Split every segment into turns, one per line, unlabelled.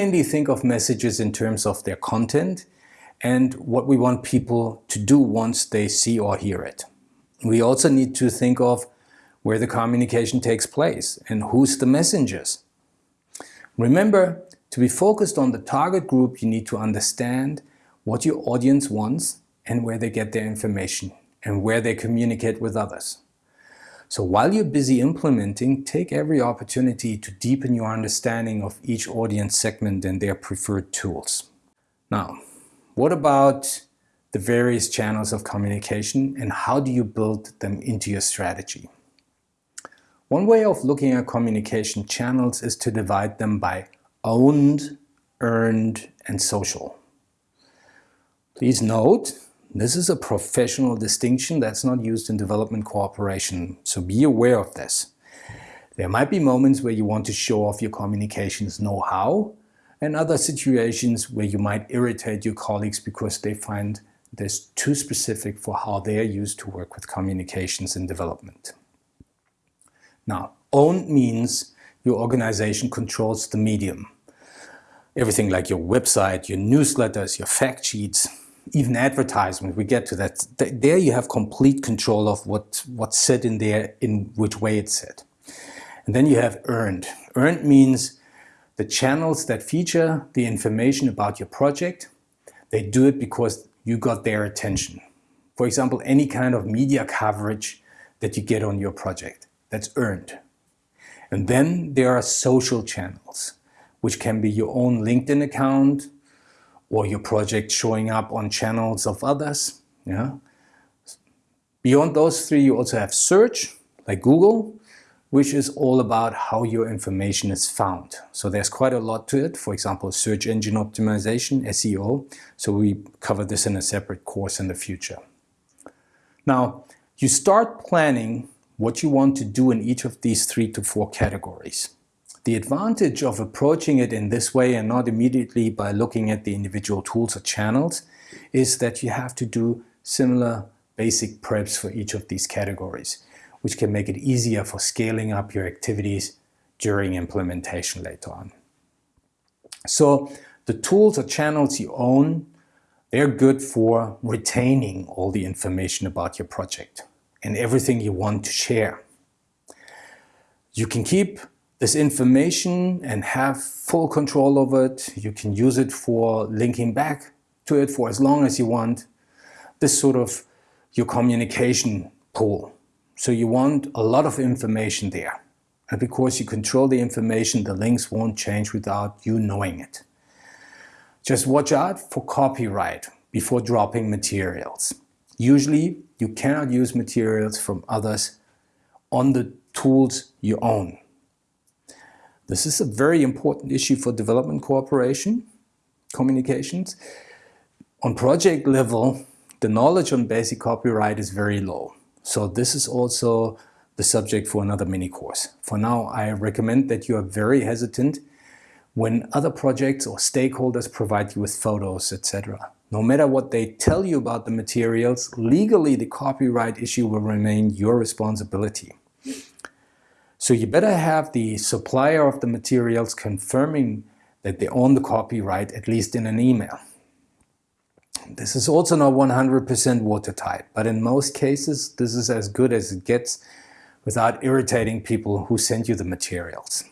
mainly think of messages in terms of their content and what we want people to do once they see or hear it. We also need to think of where the communication takes place and who's the messengers. Remember, to be focused on the target group, you need to understand what your audience wants and where they get their information and where they communicate with others. So while you're busy implementing, take every opportunity to deepen your understanding of each audience segment and their preferred tools. Now, what about the various channels of communication and how do you build them into your strategy? One way of looking at communication channels is to divide them by owned, earned, and social. Please note, this is a professional distinction that's not used in development cooperation, so be aware of this. There might be moments where you want to show off your communications know-how, and other situations where you might irritate your colleagues because they find this too specific for how they are used to work with communications in development. Now, owned means your organization controls the medium. Everything like your website, your newsletters, your fact sheets, even advertisement, we get to that. There you have complete control of what, what's said in there, in which way it's said. And then you have earned. Earned means the channels that feature the information about your project, they do it because you got their attention. For example, any kind of media coverage that you get on your project that's earned. And then there are social channels, which can be your own LinkedIn account or your project showing up on channels of others. Yeah. Beyond those three, you also have search, like Google, which is all about how your information is found. So there's quite a lot to it. For example, search engine optimization, SEO. So we cover this in a separate course in the future. Now, you start planning what you want to do in each of these three to four categories. The advantage of approaching it in this way and not immediately by looking at the individual tools or channels is that you have to do similar basic preps for each of these categories, which can make it easier for scaling up your activities during implementation later on. So the tools or channels you own, they're good for retaining all the information about your project and everything you want to share. You can keep this information and have full control over it. You can use it for linking back to it for as long as you want. This sort of your communication pool. So you want a lot of information there. And because you control the information, the links won't change without you knowing it. Just watch out for copyright before dropping materials. Usually you cannot use materials from others on the tools you own. This is a very important issue for development cooperation, communications. On project level, the knowledge on basic copyright is very low. So this is also the subject for another mini course. For now, I recommend that you are very hesitant when other projects or stakeholders provide you with photos, etc. No matter what they tell you about the materials, legally the copyright issue will remain your responsibility. So you better have the supplier of the materials confirming that they own the copyright, at least in an email. This is also not 100% watertight, but in most cases this is as good as it gets without irritating people who send you the materials.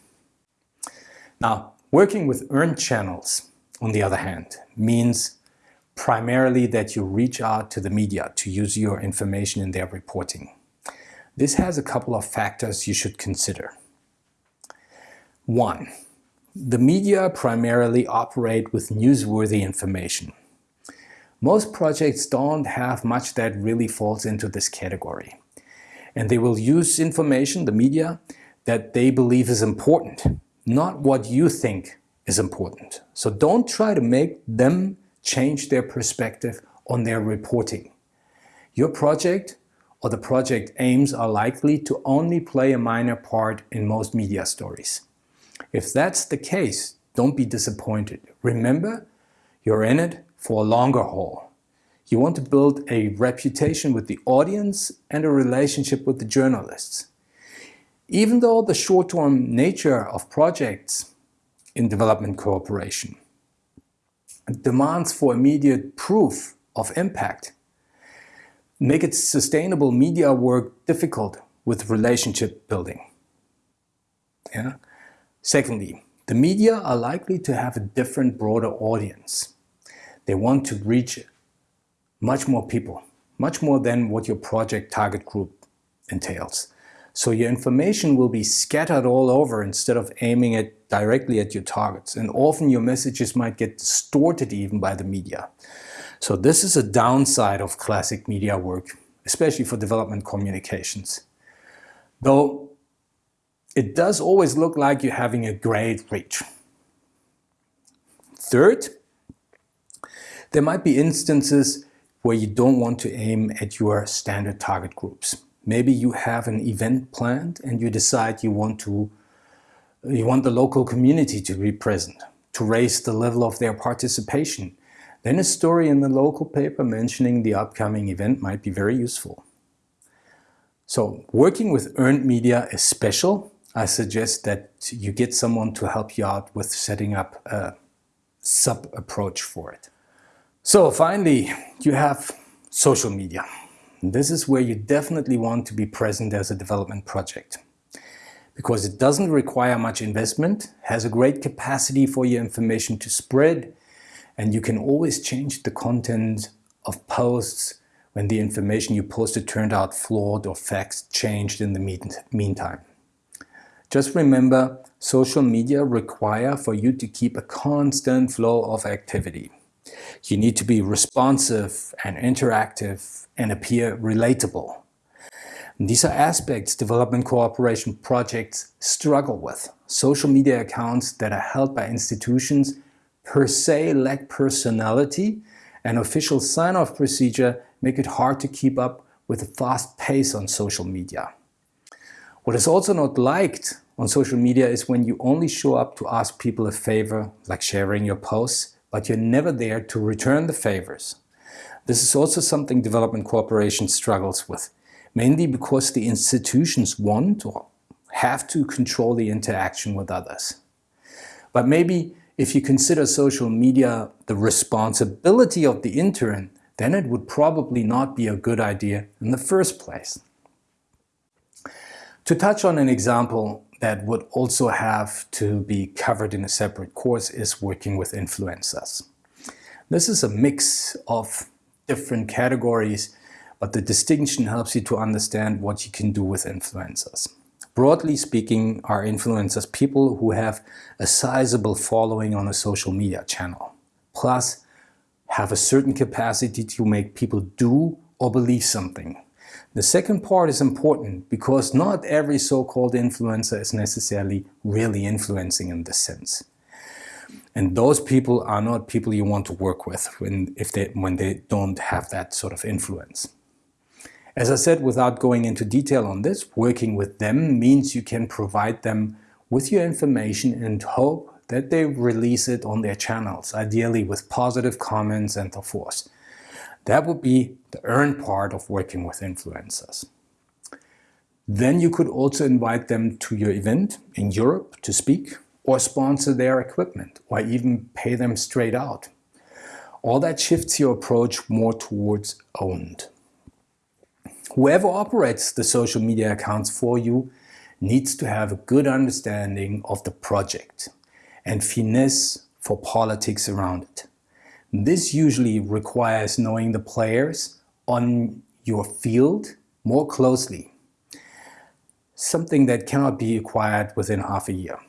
Now, working with earned channels, on the other hand, means primarily that you reach out to the media to use your information in their reporting. This has a couple of factors you should consider. One, the media primarily operate with newsworthy information. Most projects don't have much that really falls into this category. And they will use information, the media, that they believe is important, not what you think is important. So don't try to make them change their perspective on their reporting. Your project or the project aims are likely to only play a minor part in most media stories. If that's the case, don't be disappointed. Remember, you're in it for a longer haul. You want to build a reputation with the audience and a relationship with the journalists. Even though the short-term nature of projects in development cooperation. Demands for immediate proof of impact make it sustainable media work difficult with relationship building. Yeah. Secondly, the media are likely to have a different, broader audience. They want to reach much more people, much more than what your project target group entails. So your information will be scattered all over instead of aiming it directly at your targets. And often your messages might get distorted even by the media. So this is a downside of classic media work, especially for development communications. Though it does always look like you're having a great reach. Third, there might be instances where you don't want to aim at your standard target groups. Maybe you have an event planned and you decide you want to you want the local community to be present, to raise the level of their participation. Then a story in the local paper mentioning the upcoming event might be very useful. So working with earned media is special. I suggest that you get someone to help you out with setting up a sub-approach for it. So finally, you have social media. This is where you definitely want to be present as a development project because it doesn't require much investment, has a great capacity for your information to spread, and you can always change the content of posts when the information you posted turned out flawed or facts changed in the meantime. Just remember, social media require for you to keep a constant flow of activity. You need to be responsive and interactive and appear relatable. These are aspects development cooperation projects struggle with. Social media accounts that are held by institutions per se lack personality and official sign-off procedure make it hard to keep up with the fast pace on social media. What is also not liked on social media is when you only show up to ask people a favor, like sharing your posts, but you're never there to return the favors. This is also something development cooperation struggles with, mainly because the institutions want or have to control the interaction with others. But maybe if you consider social media the responsibility of the intern, then it would probably not be a good idea in the first place. To touch on an example that would also have to be covered in a separate course is working with influencers. This is a mix of different categories, but the distinction helps you to understand what you can do with influencers. Broadly speaking, are influencers people who have a sizable following on a social media channel, plus have a certain capacity to make people do or believe something. The second part is important because not every so-called influencer is necessarily really influencing in this sense. And those people are not people you want to work with when, if they, when they don't have that sort of influence. As I said, without going into detail on this, working with them means you can provide them with your information and hope that they release it on their channels, ideally with positive comments and so forth. That would be the earned part of working with influencers. Then you could also invite them to your event in Europe to speak or sponsor their equipment or even pay them straight out. All that shifts your approach more towards owned. Whoever operates the social media accounts for you needs to have a good understanding of the project and finesse for politics around it. This usually requires knowing the players on your field more closely, something that cannot be acquired within half a year.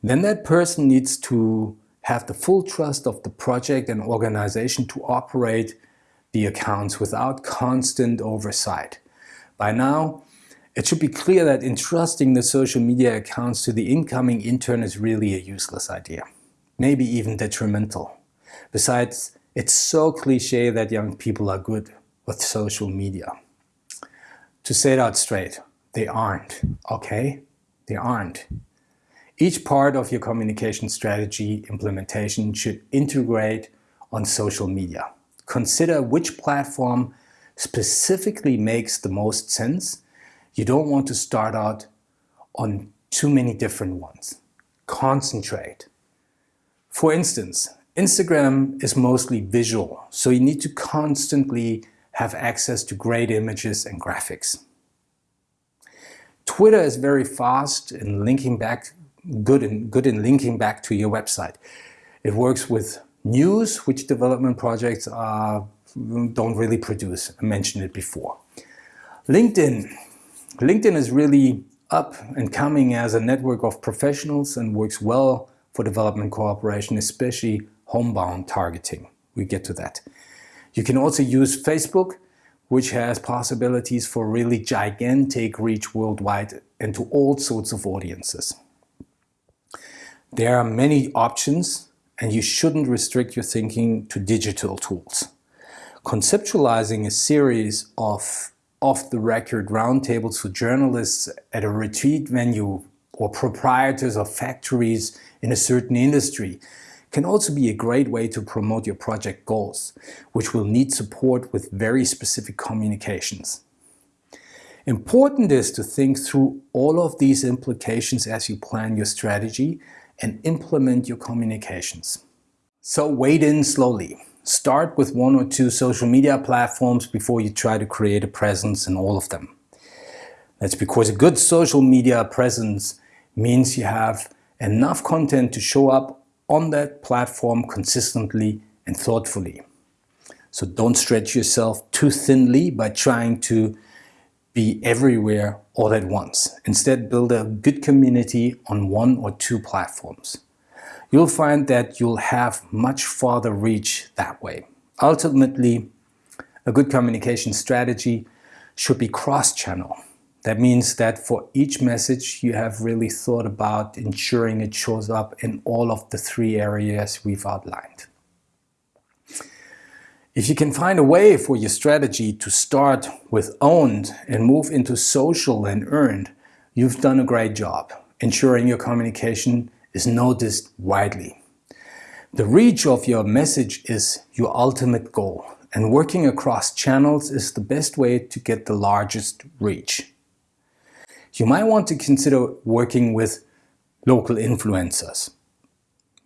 Then that person needs to have the full trust of the project and organization to operate the accounts without constant oversight. By now, it should be clear that entrusting the social media accounts to the incoming intern is really a useless idea maybe even detrimental. Besides, it's so cliche that young people are good with social media. To say that straight, they aren't, okay? They aren't. Each part of your communication strategy implementation should integrate on social media. Consider which platform specifically makes the most sense. You don't want to start out on too many different ones. concentrate. For instance, Instagram is mostly visual, so you need to constantly have access to great images and graphics. Twitter is very fast in linking back, good in, good in linking back to your website. It works with news, which development projects don't really produce. I mentioned it before. LinkedIn. LinkedIn is really up and coming as a network of professionals and works well for development cooperation, especially homebound targeting. We get to that. You can also use Facebook which has possibilities for really gigantic reach worldwide and to all sorts of audiences. There are many options and you shouldn't restrict your thinking to digital tools. Conceptualizing a series of off-the-record roundtables for journalists at a retreat venue or proprietors of factories in a certain industry can also be a great way to promote your project goals, which will need support with very specific communications. Important is to think through all of these implications as you plan your strategy and implement your communications. So wade in slowly. Start with one or two social media platforms before you try to create a presence in all of them. That's because a good social media presence means you have enough content to show up on that platform consistently and thoughtfully. So don't stretch yourself too thinly by trying to be everywhere all at once. Instead, build a good community on one or two platforms. You'll find that you'll have much farther reach that way. Ultimately, a good communication strategy should be cross-channel. That means that for each message you have really thought about ensuring it shows up in all of the three areas we've outlined. If you can find a way for your strategy to start with owned and move into social and earned, you've done a great job, ensuring your communication is noticed widely. The reach of your message is your ultimate goal, and working across channels is the best way to get the largest reach you might want to consider working with local influencers.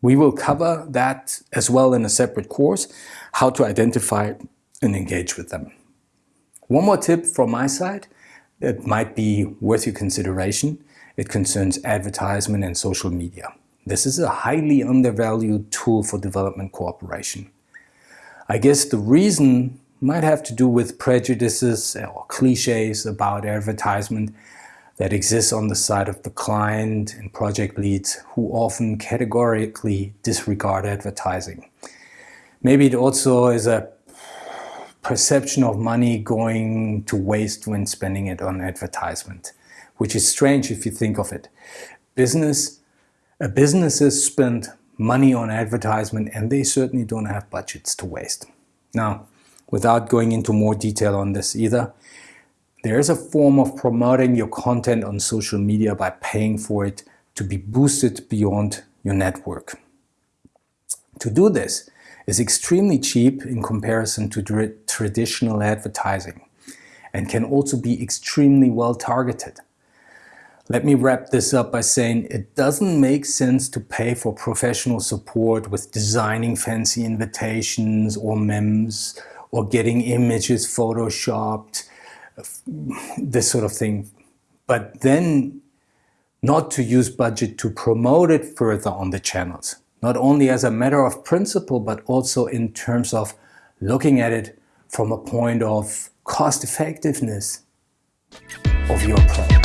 We will cover that as well in a separate course, how to identify and engage with them. One more tip from my side that might be worth your consideration. It concerns advertisement and social media. This is a highly undervalued tool for development cooperation. I guess the reason might have to do with prejudices or cliches about advertisement that exists on the side of the client and project leads who often categorically disregard advertising. Maybe it also is a perception of money going to waste when spending it on advertisement, which is strange if you think of it. Business, uh, businesses spend money on advertisement and they certainly don't have budgets to waste. Now, without going into more detail on this either, there is a form of promoting your content on social media by paying for it to be boosted beyond your network. To do this is extremely cheap in comparison to traditional advertising and can also be extremely well targeted. Let me wrap this up by saying it doesn't make sense to pay for professional support with designing fancy invitations or memes or getting images photoshopped this sort of thing. But then not to use budget to promote it further on the channels, not only as a matter of principle, but also in terms of looking at it from a point of cost effectiveness of your product.